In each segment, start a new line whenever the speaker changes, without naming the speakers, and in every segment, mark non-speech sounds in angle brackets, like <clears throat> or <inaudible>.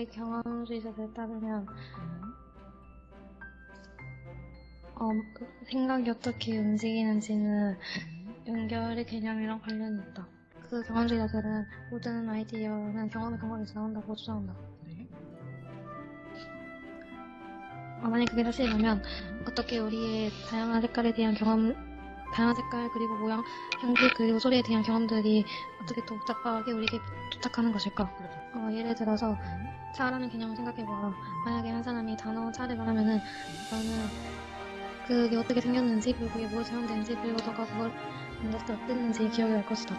제 경험주의자에 따르면
음.
어, 그 생각이 어떻게 움직이는지는
음.
연결의 개념이랑 관련이 있다. 그 경험주의자들은 모든 아이디어는 경험의 근거에서 나온다고 주장한다.
네.
어, 만약 그게 사실이라면 어떻게 우리의 다양한 색깔에 대한 경험, 다양한 색깔 그리고 모양, 향기 그리고 소리에 대한 경험들이 어떻게 또 복잡하게 우리에게 도착하는 것일까?
그렇죠.
어, 예를 들어서
음.
차라는 개념을 생각해봐. 만약에 한 사람이 단어 차를 말하면은 너는 그게 어떻게 생겼는지 그리고 그게 무엇에 사용되는지 그리고 너가 그걸 만졌을 때 어땠는지 기억이 날 것이다.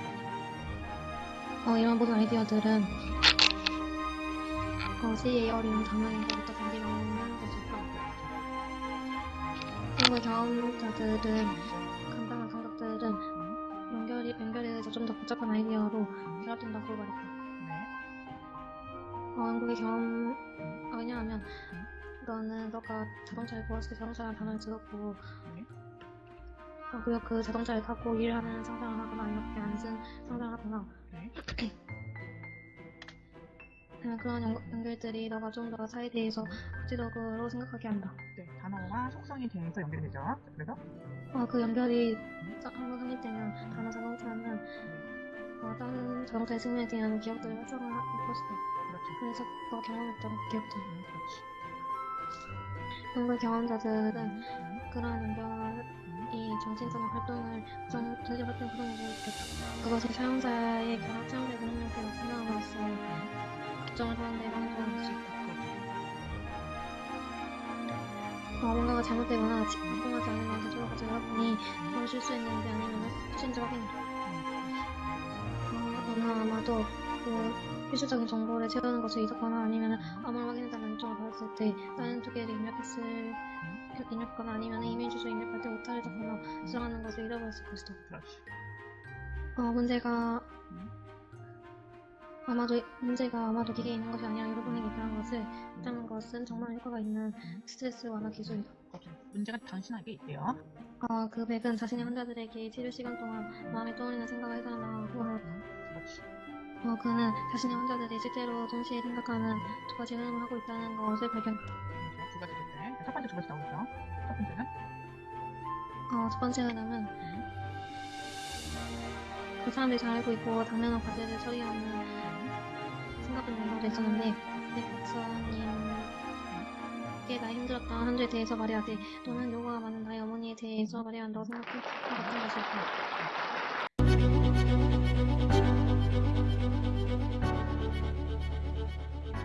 어, 이런 모든 아이디어들은 어, 시의 어려운 단어에서부터 단지 나오는 것일까? 그리고 경험자들은 복잡한 아이디어로 결합된다고 말했다.
네.
어, 한국의 경험, 어, 왜냐하면, 너는 너가 자동차를 보았을 때 자동차라는 단어를 들었고,
네.
어, 그리고 그 자동차를 타고 일을 하는 상상을 하거나 이렇게 앉은 상상을 하거나,
네. <clears throat>
그런 연, 연결들이 너가 좀더 사에 대해서 구체적으로 생각하게 한다.
네. 단어와 속성에 대해서 연결이 되죠. 자, 그래서
어, 그 연결이 자- 한번 성립되면 단어 자동차는 어, 다른 자동차의 승리에 대한 기억들을 활성화할 것이다.
그렇죠.
그래서 너가 경험했던 기억들.
음, 그렇지.
한국 경험자들은
음.
그러한 연결이 정신적인 활동을 구성, 전시 활동 구성을 보였다. 그것이 사용자의 결합 사용자의 능력을 나타남으로써 걱정을 하는데 방해를 수 있다. 어, 뭔가가 잘못되거나 집중하지 않으면 자주로 가지 여러분이 그걸 실수했는지 아니면 실수인지 확인 해. 어, 아마도 그 필수적인 정보를 채우는 것을 잊었거나 아니면 암호를 확인해달라는 요청을 받았을 때 다른 두 개를 입력했을 입력하거나 아니면 이메일 주소 입력할 때 오타를 잡거나 수정하는 것을 잃어버렸을 것이다. 어, 문제가
음.
아마도 문제가 아마도 기계에 있는 것이 아니라 여러분에게 있다는 것을 있다는 것은 정말 효과가 있는 스트레스 완화 기술이다.
그렇죠. 문제가 당신에게 있대요.
어, 그 백은 자신의 환자들에게 치료 시간 동안 마음에 떠오르는 생각을 해달라고. 어, 그는 자신의 환자들이 실제로 동시에 생각하는 두 가지 흐름을 하고 있다는 것을 발견했다.
두 가지인데 첫 번째 두 가지 나오죠. 첫 번째는?
어, 첫 번째 흐름은 그 사람들이 잘 알고 있고 당면한 과제를 처리하는 생각은 내용도 있었는데 내 박사님께 나의 힘들었던 한 주에 대해서 말해야지 또는 요가가 많은 나의 어머니에 대해서 말해야 한다고 생각해. 같은 것일까